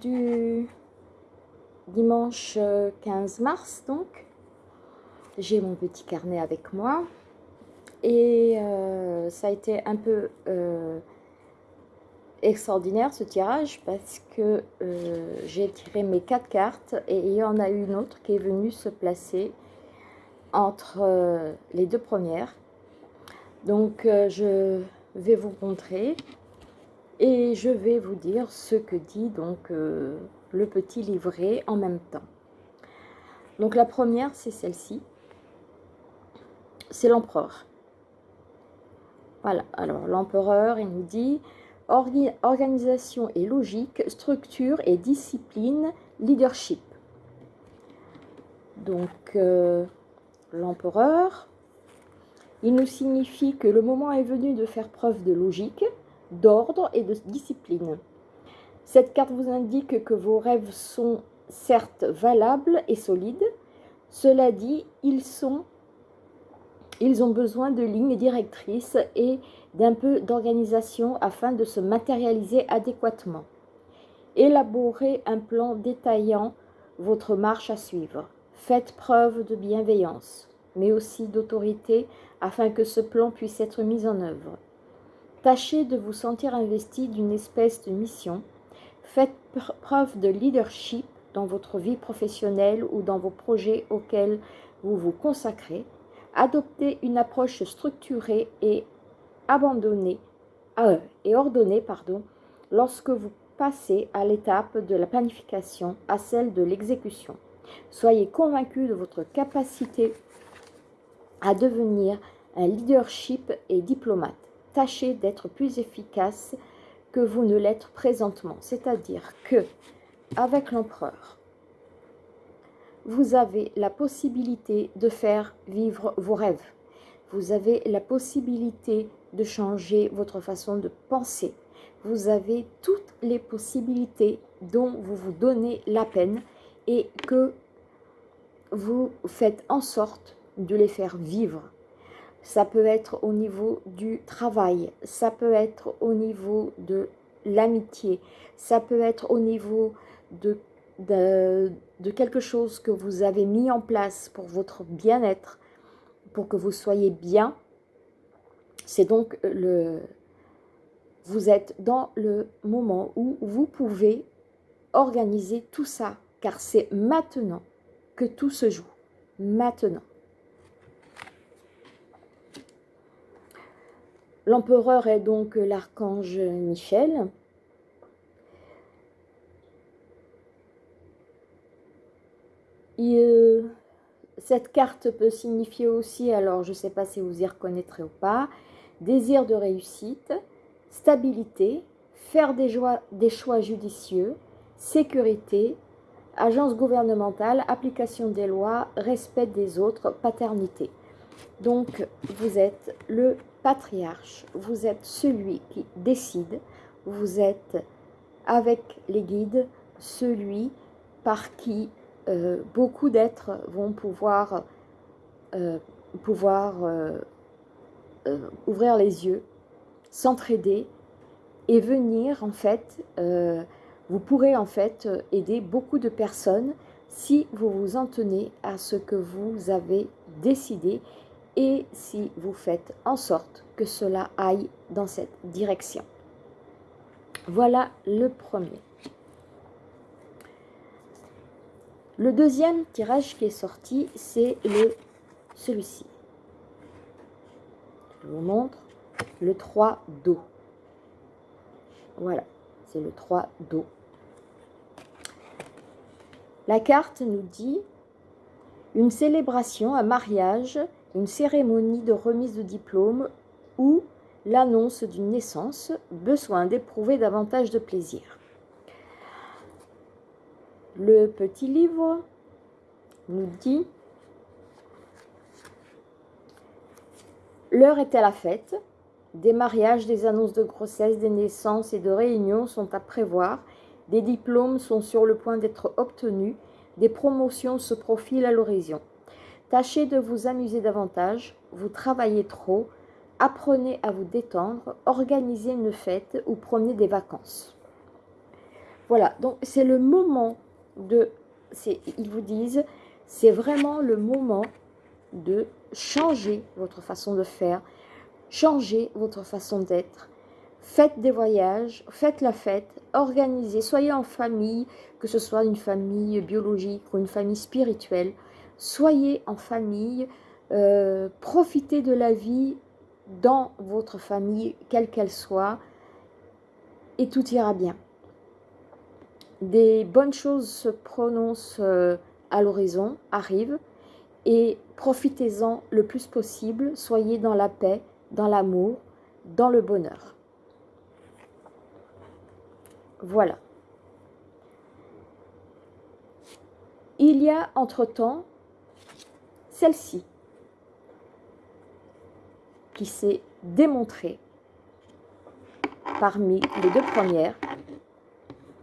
du dimanche 15 mars, donc. J'ai mon petit carnet avec moi. Et euh, ça a été un peu euh, extraordinaire ce tirage parce que euh, j'ai tiré mes quatre cartes et il y en a une autre qui est venue se placer entre les deux premières. Donc je vais vous montrer et je vais vous dire ce que dit donc le petit livret en même temps. Donc la première c'est celle-ci, c'est l'empereur. Voilà, alors l'empereur, il nous dit organisation et logique, structure et discipline, leadership. Donc, euh, l'empereur, il nous signifie que le moment est venu de faire preuve de logique, d'ordre et de discipline. Cette carte vous indique que vos rêves sont certes valables et solides. Cela dit, ils sont ils ont besoin de lignes directrices et d'un peu d'organisation afin de se matérialiser adéquatement. Élaborez un plan détaillant votre marche à suivre. Faites preuve de bienveillance, mais aussi d'autorité afin que ce plan puisse être mis en œuvre. Tâchez de vous sentir investi d'une espèce de mission. Faites preuve de leadership dans votre vie professionnelle ou dans vos projets auxquels vous vous consacrez Adoptez une approche structurée et abandonnée euh, et ordonnée pardon, lorsque vous passez à l'étape de la planification à celle de l'exécution. Soyez convaincu de votre capacité à devenir un leadership et diplomate. Tâchez d'être plus efficace que vous ne l'êtes présentement. C'est-à-dire que, avec l'empereur, vous avez la possibilité de faire vivre vos rêves. Vous avez la possibilité de changer votre façon de penser. Vous avez toutes les possibilités dont vous vous donnez la peine et que vous faites en sorte de les faire vivre. Ça peut être au niveau du travail, ça peut être au niveau de l'amitié, ça peut être au niveau de de, quelque chose que vous avez mis en place pour votre bien-être, pour que vous soyez bien, c'est donc le... Vous êtes dans le moment où vous pouvez organiser tout ça, car c'est maintenant que tout se joue. Maintenant. L'empereur est donc l'archange Michel. cette carte peut signifier aussi, alors je ne sais pas si vous y reconnaîtrez ou pas, désir de réussite, stabilité, faire des, des choix judicieux, sécurité, agence gouvernementale, application des lois, respect des autres, paternité. Donc, vous êtes le patriarche, vous êtes celui qui décide, vous êtes avec les guides, celui par qui euh, beaucoup d'êtres vont pouvoir, euh, pouvoir euh, ouvrir les yeux, s'entraider et venir en fait, vous pourrez en fait aider beaucoup de personnes si vous vous en tenez à ce que vous avez décidé et si vous faites en sorte que cela aille dans cette direction. Voilà le premier. Le deuxième tirage qui est sorti, c'est le celui-ci. Je vous montre le 3 d'eau. Voilà, c'est le 3 d'eau. La carte nous dit une célébration, un mariage, une cérémonie de remise de diplôme ou l'annonce d'une naissance, besoin d'éprouver davantage de plaisir. Le petit livre nous dit L'heure est à la fête. Des mariages, des annonces de grossesse, des naissances et de réunions sont à prévoir. Des diplômes sont sur le point d'être obtenus. Des promotions se profilent à l'horizon. Tâchez de vous amuser davantage. Vous travaillez trop. Apprenez à vous détendre. Organisez une fête ou prenez des vacances. Voilà, donc c'est le moment de, ils vous disent, c'est vraiment le moment de changer votre façon de faire, changer votre façon d'être. Faites des voyages, faites la fête, organisez, soyez en famille, que ce soit une famille biologique ou une famille spirituelle. Soyez en famille, euh, profitez de la vie dans votre famille, quelle qu'elle soit, et tout ira bien. Des bonnes choses se prononcent euh, à l'horizon, arrivent, et profitez-en le plus possible, soyez dans la paix, dans l'amour, dans le bonheur. Voilà. Il y a entre-temps celle-ci qui s'est démontrée parmi les deux premières.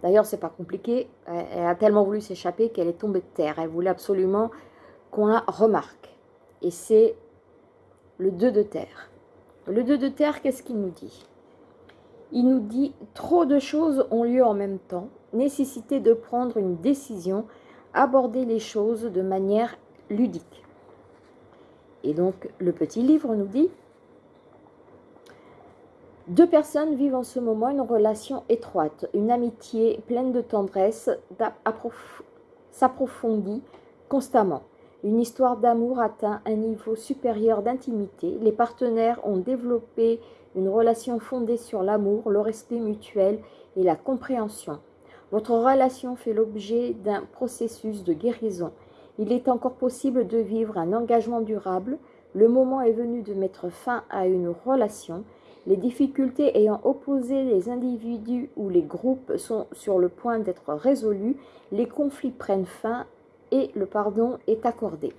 D'ailleurs, c'est pas compliqué. Elle a tellement voulu s'échapper qu'elle est tombée de terre. Elle voulait absolument qu'on la remarque. Et c'est le 2 de terre. Le 2 de terre, qu'est-ce qu'il nous dit? Il nous dit trop de choses ont lieu en même temps, nécessité de prendre une décision, aborder les choses de manière ludique. Et donc, le petit livre nous dit deux personnes vivent en ce moment une relation étroite, une amitié pleine de tendresse s'approfondit constamment. Une histoire d'amour atteint un niveau supérieur d'intimité. Les partenaires ont développé une relation fondée sur l'amour, le respect mutuel et la compréhension. Votre relation fait l'objet d'un processus de guérison. Il est encore possible de vivre un engagement durable. Le moment est venu de mettre fin à une relation. Les difficultés ayant opposé les individus ou les groupes sont sur le point d'être résolues. Les conflits prennent fin et le pardon est accordé.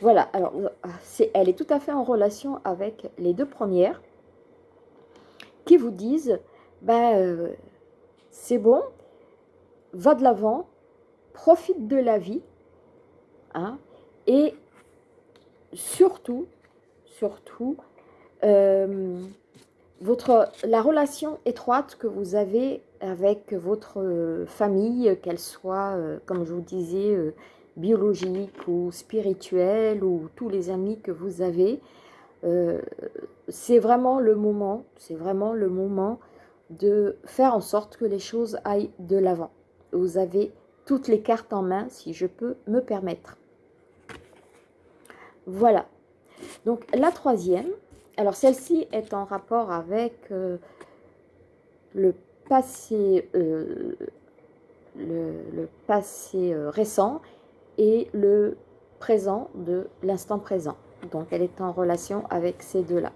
Voilà, alors elle est tout à fait en relation avec les deux premières qui vous disent, ben, c'est bon, va de l'avant, profite de la vie, hein, et surtout, surtout, euh, votre, la relation étroite que vous avez avec votre euh, famille, qu'elle soit, euh, comme je vous disais, euh, biologique ou spirituelle, ou tous les amis que vous avez, c'est vraiment le moment, c'est vraiment le moment de faire en sorte que les choses aillent de l'avant. Vous avez toutes les cartes en main, si je peux me permettre. Voilà. Donc, la troisième, alors celle-ci est en rapport avec le passé, euh, le, passé euh, récent et le présent de l'instant présent. Donc elle est en relation avec ces deux-là.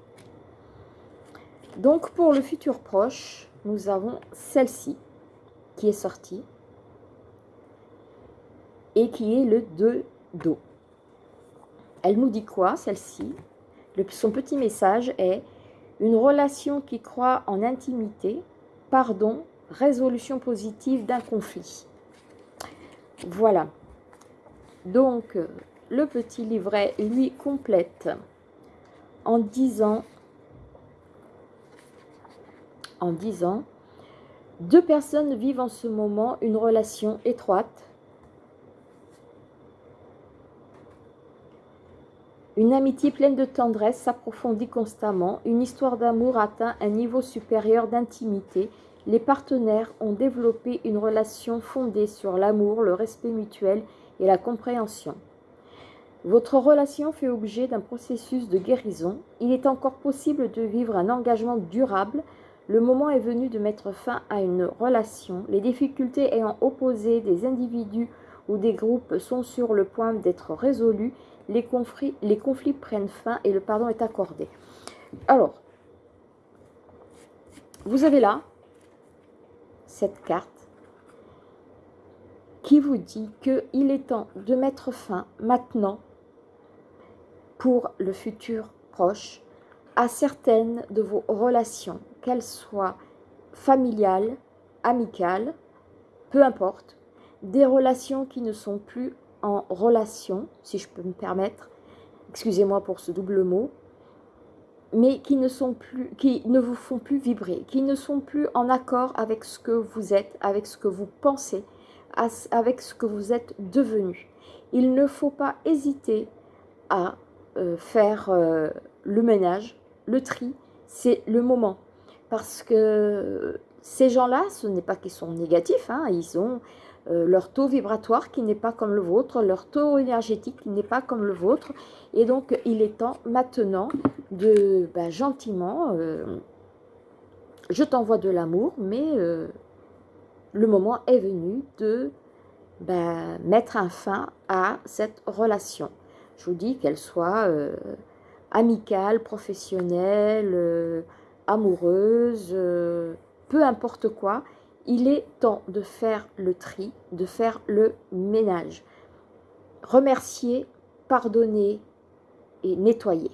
Donc pour le futur proche, nous avons celle-ci qui est sortie et qui est le 2 d'eau. Elle nous dit quoi celle-ci? Son petit message est une relation qui croit en intimité pardon, résolution positive d'un conflit. Voilà. Donc, le petit livret, lui, complète en disant, en disant, deux personnes vivent en ce moment une relation étroite, Une amitié pleine de tendresse s'approfondit constamment. Une histoire d'amour atteint un niveau supérieur d'intimité. Les partenaires ont développé une relation fondée sur l'amour, le respect mutuel et la compréhension. Votre relation fait objet d'un processus de guérison. Il est encore possible de vivre un engagement durable. Le moment est venu de mettre fin à une relation. Les difficultés ayant opposé des individus ou des groupes sont sur le point d'être résolues les conflits, prennent fin et le pardon est accordé. Alors, vous avez là cette carte qui vous dit qu'il est temps de mettre fin maintenant pour le futur proche à certaines de vos relations, qu'elles soient familiales, amicales, peu importe, des relations qui ne sont plus en relation, si je peux me permettre, excusez-moi pour ce double mot, mais qui ne, sont plus, qui ne vous font plus vibrer, qui ne sont plus en accord avec ce que vous êtes, avec ce que vous pensez, avec ce que vous êtes devenu. Il ne faut pas hésiter à euh, faire euh, le ménage, le tri, c'est le moment. Parce que ces gens-là, ce n'est pas qu'ils sont négatifs, hein, ils ont euh, leur taux vibratoire qui n'est pas comme le vôtre, leur taux énergétique qui n'est pas comme le vôtre. Et donc, il est temps maintenant de ben, gentiment, euh, je t'envoie de l'amour, mais euh, le moment est venu de ben, mettre un fin à cette relation. Je vous dis qu'elle soit amicale, professionnelle, amoureuse, peu importe quoi, il est temps de faire le tri, de faire le ménage. Remercier, pardonner et nettoyer.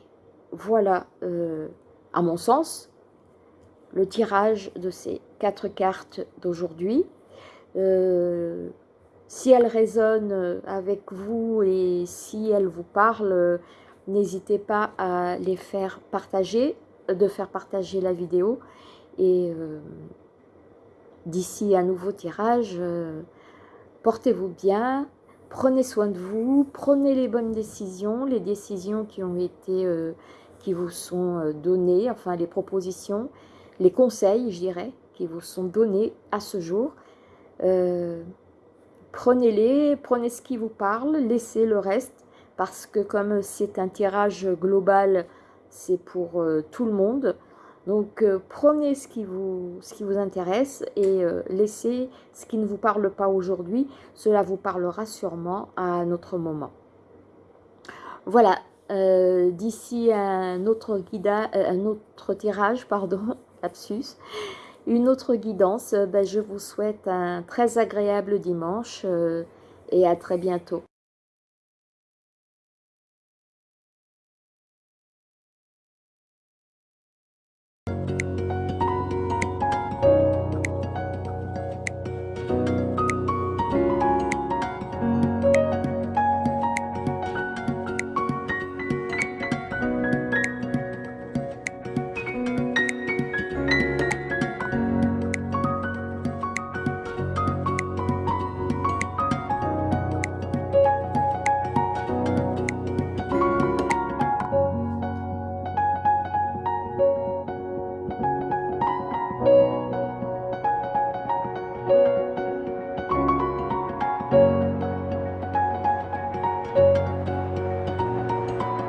Voilà, euh, à mon sens, le tirage de ces quatre cartes d'aujourd'hui. Euh, si elles résonnent avec vous et si elles vous parlent, n'hésitez pas à les faire partager, de faire partager la vidéo. Euh, d'ici un nouveau tirage, euh, portez-vous bien, prenez soin de vous, prenez les bonnes décisions, les décisions qui ont été, euh, vous sont euh, données, enfin les propositions, les conseils, je dirais, qui vous sont donnés à ce jour. Prenez-les, prenez ce qui vous parle, laissez le reste, parce que comme c'est un tirage global, c'est pour tout le monde, donc euh, prenez ce qui, vous, intéresse et euh, laissez ce qui ne vous parle pas aujourd'hui. Cela vous parlera sûrement à un autre moment. Voilà, euh, d'ici un autre un autre tirage, pardon, lapsus, une autre guidance, ben, je vous souhaite un très agréable dimanche et à très bientôt.